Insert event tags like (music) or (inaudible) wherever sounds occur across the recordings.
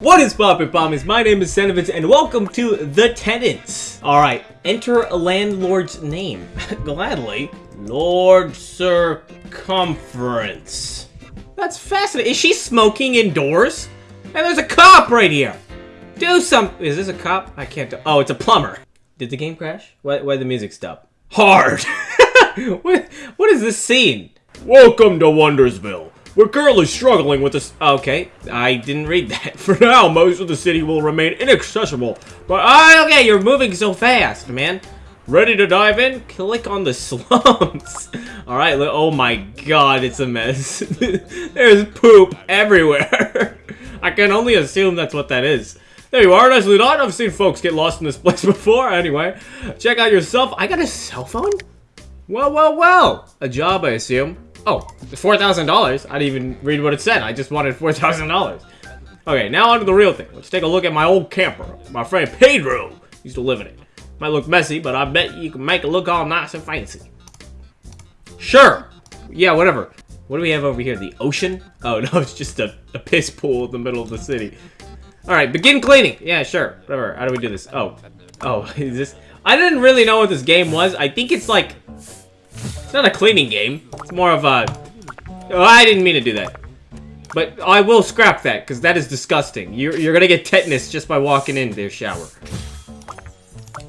What is poppin' pommies? My name is Senovitz and welcome to The Tenants. Alright, enter a landlord's name. (laughs) Gladly. Lord Circumference. That's fascinating. Is she smoking indoors? And there's a cop right here. Do some- Is this a cop? I can't Oh, it's a plumber. Did the game crash? Why, why did the music stop? Hard! (laughs) what, what is this scene? Welcome to Wondersville. We're currently struggling with this. Okay, I didn't read that. (laughs) For now, most of the city will remain inaccessible. But uh, okay, you're moving so fast, man. Ready to dive in? Click on the (laughs) slums. All right. Oh my God, it's a mess. (laughs) There's poop everywhere. I can only assume that's what that is. There you are, nicely done. I've seen folks get lost in this place before. Anyway, check out yourself. I got a cell phone. Well, well, well. A job, I assume. Oh, $4,000? I didn't even read what it said. I just wanted $4,000. Okay, now on to the real thing. Let's take a look at my old camper. My friend Pedro used to live in it. Might look messy, but I bet you can make it look all nice and fancy. Sure. Yeah, whatever. What do we have over here? The ocean? Oh, (laughs) no, it's just a, a piss pool in the middle of the city. Alright, begin cleaning. Yeah, sure. Whatever. How do we do this? Oh. Oh, (laughs) is this... I didn't really know what this game was. I think it's like... It's not a cleaning game. It's more of a... Oh, I didn't mean to do that. But I will scrap that, because that is disgusting. You're, you're gonna get tetanus just by walking into their shower.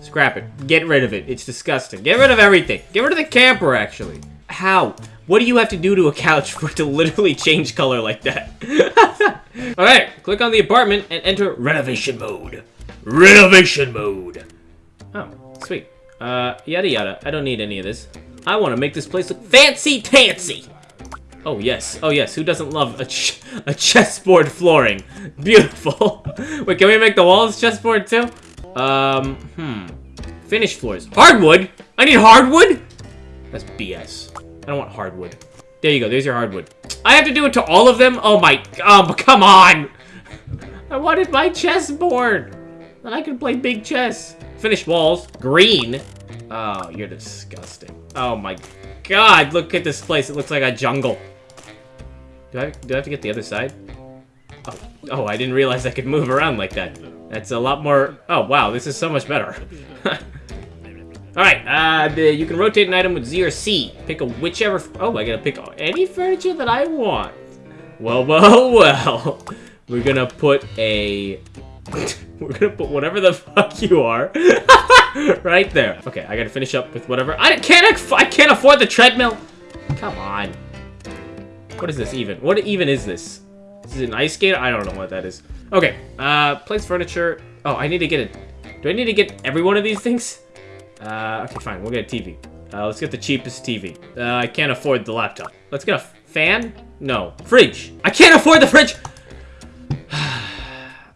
Scrap it. Get rid of it. It's disgusting. Get rid of everything. Get rid of the camper, actually. How? What do you have to do to a couch (laughs) for it to literally change color like that? (laughs) Alright, click on the apartment and enter renovation mode. Renovation mode. Oh, sweet. Uh, yada yada. I don't need any of this. I want to make this place look fancy-tancy. Oh, yes. Oh, yes. Who doesn't love a, ch a chessboard flooring? (laughs) Beautiful. (laughs) Wait, can we make the walls chessboard too? Um, hmm. Finished floors. Hardwood? I need hardwood? That's BS. I don't want hardwood. There you go. There's your hardwood. I have to do it to all of them? Oh my... Um, come on! (laughs) I wanted my chessboard. Then I can play big chess. Finished walls. Green. Oh, you're disgusting. Oh my god, look at this place. It looks like a jungle. Do I, do I have to get the other side? Oh, oh, I didn't realize I could move around like that. That's a lot more... Oh, wow, this is so much better. (laughs) Alright, uh, you can rotate an item with Z or C. Pick a whichever... Oh, I gotta pick any furniture that I want. Well, well, (laughs) well. We're gonna put a... (laughs) We're gonna put whatever the fuck you are (laughs) right there. Okay, I gotta finish up with whatever. I can't. I can't afford the treadmill. Come on. What is this even? What even is this? This is an ice skater. I don't know what that is. Okay. Uh, place furniture. Oh, I need to get it. Do I need to get every one of these things? Uh, okay, fine. We'll get a TV. Uh, let's get the cheapest TV. Uh, I can't afford the laptop. Let's get a fan. No, fridge. I can't afford the fridge.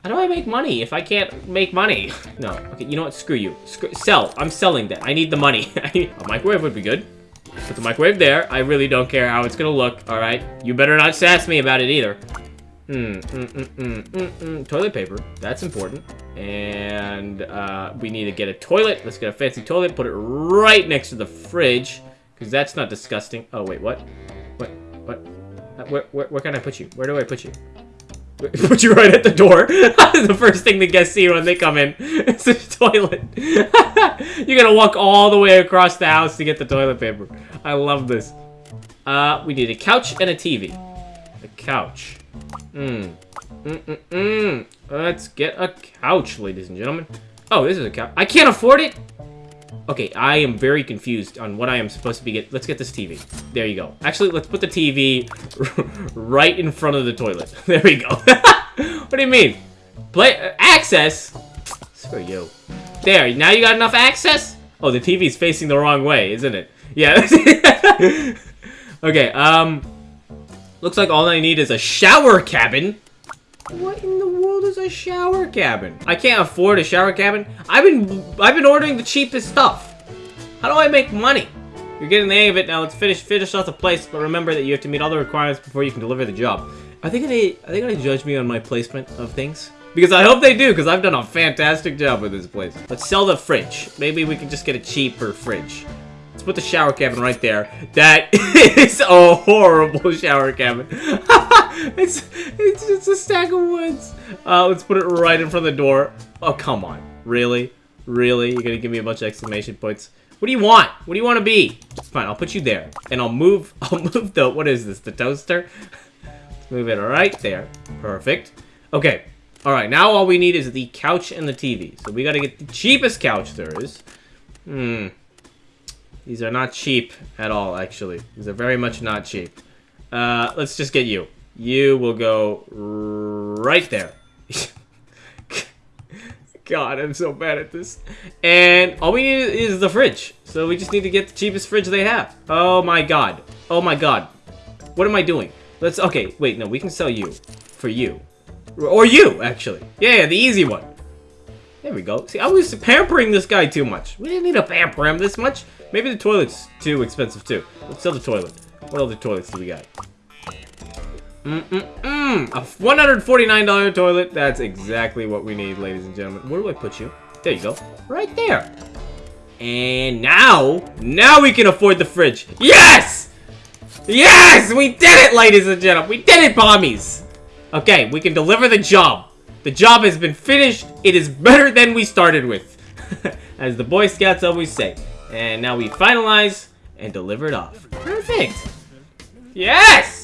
How do I make money if I can't make money? (laughs) No. Okay, you know what? Screw you. Screw sell. I'm selling that. I need the money. (laughs) a microwave would be good. Put the microwave there. I really don't care how it's gonna look. All right. You better not sass me about it either. Mm, mm, mm. Toilet paper. That's important. And uh, we need to get a toilet. Let's get a fancy toilet. Put it right next to the fridge. Because that's not disgusting. Oh, wait. What? What? What? Uh, where, where, where can I put you? Where do I put you? (laughs) Put you right at the door. (laughs) the first thing the guests see when they come in is the toilet. (laughs) you gotta walk all the way across the house to get the toilet paper. I love this. Uh, we need a couch and a TV. A couch. Mmm. Mm -mm -mm. Let's get a couch, ladies and gentlemen. Oh, this is a couch. I can't afford it? Okay, I am very confused on what I am supposed to be get. Let's get this TV. There you go. Actually, let's put the TV (laughs) right in front of the toilet. (laughs) There we go. (laughs) what do you mean? Play uh, access? Screw you. There, now you got enough access? Oh, the TV's facing the wrong way, isn't it? Yeah. okay, um... Looks like all I need is a shower cabin. What is a shower cabin? I can't afford a shower cabin. I've been I've been ordering the cheapest stuff. How do I make money? You're getting the hang of it now. Let's finish finish off the place, but remember that you have to meet all the requirements before you can deliver the job. Are they gonna are they gonna judge me on my placement of things? Because I hope they do, because I've done a fantastic job with this place. Let's sell the fridge. Maybe we can just get a cheaper fridge. Let's put the shower cabin right there. That (laughs) is a horrible shower cabin. (laughs) it's it's just a stack of woods. Uh, let's put it right in front of the door. Oh come on, really, really? You're gonna give me a bunch of exclamation points? What do you want? What do you want to be? It's fine, I'll put you there, and I'll move. (laughs) I'll move the what is this? The toaster? Let's (laughs) move it right there. Perfect. Okay. All right. Now all we need is the couch and the TV. So we gotta get the cheapest couch there is. Hmm. These are not cheap at all, actually. These are very much not cheap. Uh, let's just get you. You will go right there. God, I'm so bad at this. And all we need is the fridge. So we just need to get the cheapest fridge they have. Oh my god. Oh my god. What am I doing? Let's, okay, wait, no, we can sell you. For you. Or you, actually. Yeah, yeah, the easy one. There we go. See, I was pampering this guy too much. We didn't need to pamper him this much. Maybe the toilet's too expensive, too. Let's sell the toilet. What other toilets do we got? Mm-mm-mm. A $149 toilet. That's exactly what we need, ladies and gentlemen. Where do I put you? There you go. Right there. And now, now we can afford the fridge. Yes! Yes! We did it, ladies and gentlemen. We did it, bombies. Okay, we can deliver the job. The job has been finished. It is better than we started with. (laughs) As the Boy Scouts always say. And now we finalize and deliver it off. Perfect. Yes!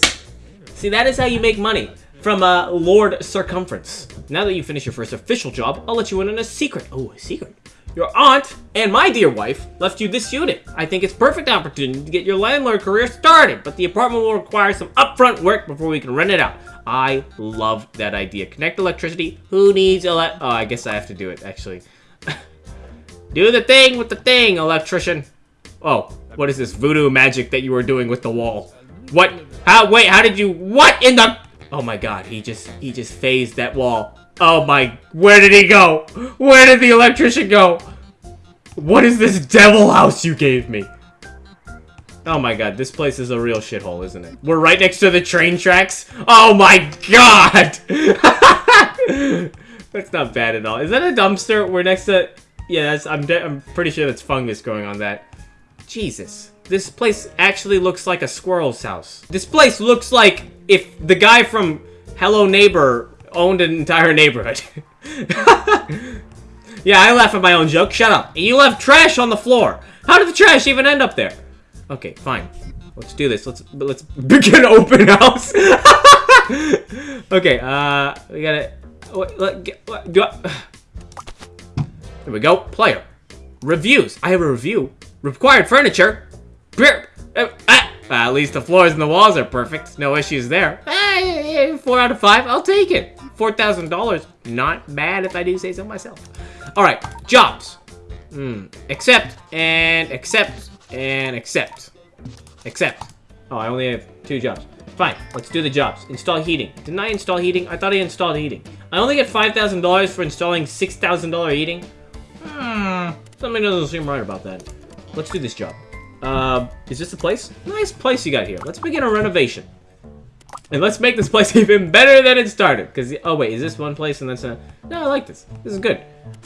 See, that is how you make money from uh, Lord Circumference. Now that you finish your first official job, I'll let you in on a secret. Oh, a secret. Your aunt and my dear wife left you this unit. I think it's perfect opportunity to get your landlord career started, but the apartment will require some upfront work before we can rent it out. I love that idea. Connect electricity. Who needs ele- Oh, I guess I have to do it, actually. (laughs) do the thing with the thing, electrician. Oh, what is this voodoo magic that you are doing with the wall? What? How? Wait, how did you? What in the? Oh my god, he just, he just phased that wall. Oh my, where did he go? Where did the electrician go? What is this devil house you gave me? Oh my god, this place is a real shithole, isn't it? We're right next to the train tracks? Oh my god! (laughs) that's not bad at all. Is that a dumpster? We're next to... Yeah, that's, I'm, I'm pretty sure that's fungus going on that. Jesus. This place actually looks like a squirrel's house. This place looks like if the guy from Hello Neighbor owned an entire neighborhood. (laughs) yeah, I laugh at my own joke. Shut up. You left trash on the floor. How did the trash even end up there? Okay, fine. Let's do this. Let's let's begin (laughs) open house. (laughs) okay, uh, we gotta. What, what, do I, (sighs) there we go. Player. Reviews. I have a review. Required furniture. Uh, ah, at least the floors and the walls are perfect. No issues there. Ah, four out of five. I'll take it. $4,000. Not bad if I do say so myself. All right. Jobs. Hmm. Accept and accept and accept. Accept. Oh, I only have two jobs. Fine, let's do the jobs. Install heating. Didn't I install heating? I thought I installed heating. I only get $5,000 for installing $6,000 heating. Hmm, something doesn't seem right about that. Let's do this job. Uh, is this the place? Nice place you got here. Let's begin a renovation. And let's make this place (laughs) even better than it started. Because, oh wait, is this one place and that's a... No, I like this. This is good.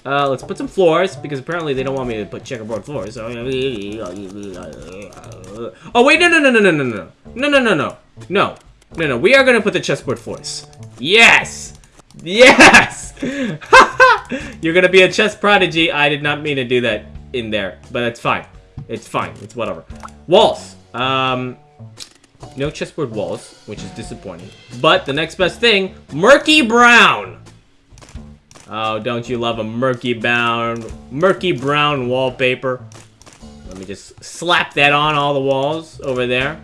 Uh, let's put some floors, because apparently they don't want me to put checkerboard floors. So... Uh, uh, uh, oh wait, no, no, no, no, no, no, no. No, no, no, no. No. No, no, we are going to put the chessboard floors. Yes! Yes! (laughs) You're going to be a chess prodigy. I did not mean to do that in there, but that's fine. It's fine. It's whatever. Walls. Um... No chessboard walls, which is disappointing. But the next best thing, murky brown. Oh, don't you love a murky brown, murky brown wallpaper? Let me just slap that on all the walls over there.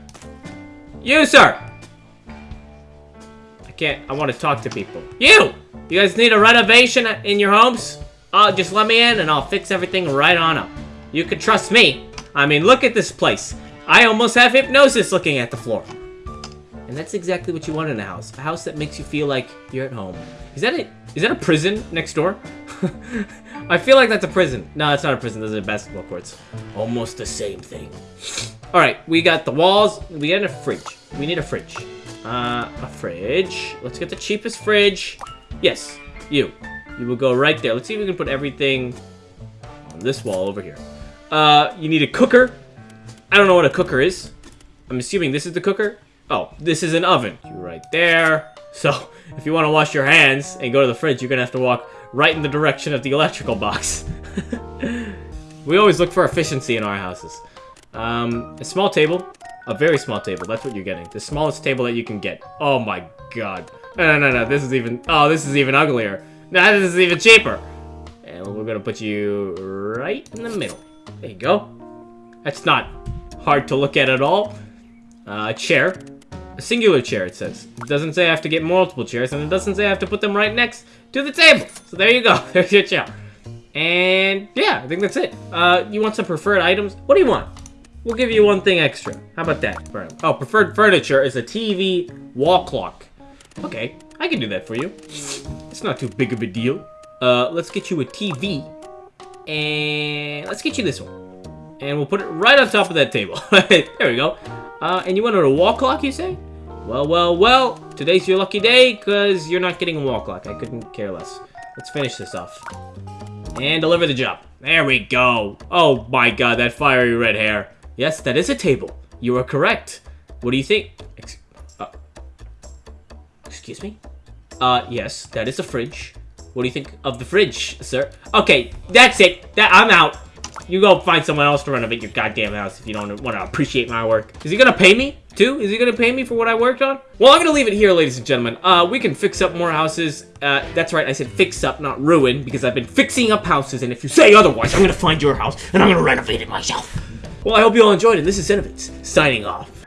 You, sir! I can't, I want to talk to people. You! You guys need a renovation in your homes? Oh, just let me in and I'll fix everything right on up. You can trust me. I mean, look at this place. I almost have hypnosis looking at the floor. And that's exactly what you want in a house. A house that makes you feel like you're at home. Is that a, is that a prison next door? (laughs) I feel like that's a prison. No, it's not a prison. Those are basketball courts. Almost the same thing. (sniffs) All right, we got the walls. We got a fridge. We need a fridge. Uh, a fridge. Let's get the cheapest fridge. Yes, you. You will go right there. Let's see if we can put everything on this wall over here. Uh, you need a cooker. I don't know what a cooker is. I'm assuming this is the cooker. Oh, this is an oven. You right there. So, (laughs) if you want to wash your hands and go to the fridge, you're gonna have to walk right in the direction of the electrical box. (laughs) we always look for efficiency in our houses. Um, a small table. A very small table. That's what you're getting. The smallest table that you can get. Oh my god. No, no, no, no. This is even... Oh, this is even uglier. No, this is even cheaper. And we're gonna put you right in the middle. There you go. That's not hard to look at at all. Uh, chair. A singular chair, it says. It doesn't say I have to get multiple chairs, and it doesn't say I have to put them right next to the table. So there you go. (laughs) There's your chair. And yeah, I think that's it. Uh, you want some preferred items? What do you want? We'll give you one thing extra. How about that? Oh, preferred furniture is a TV wall clock. Okay, I can do that for you. It's not too big of a deal. Uh, let's get you a TV. And let's get you this one. And we'll put it right on top of that table. (laughs) there we go. Uh, and you wanted a wall clock, you say? Well, well, well. Today's your lucky day, because you're not getting a wall clock. I couldn't care less. Let's finish this off. And deliver the job. There we go. Oh my god, that fiery red hair. Yes, that is a table. You are correct. What do you think? Ex uh, excuse me? Uh, yes, that is a fridge. What do you think of the fridge, sir? Okay, that's it. That I'm out. You go find someone else to renovate your goddamn house if you don't want to appreciate my work. Is he gonna pay me, too? Is he gonna pay me for what I worked on? Well, I'm gonna leave it here, ladies and gentlemen. Uh, we can fix up more houses. Uh, that's right, I said fix up, not ruin, because I've been fixing up houses, and if you say otherwise, I'm gonna find your house, and I'm gonna renovate it myself. Well, I hope you all enjoyed it. This is Cinevitz, signing off.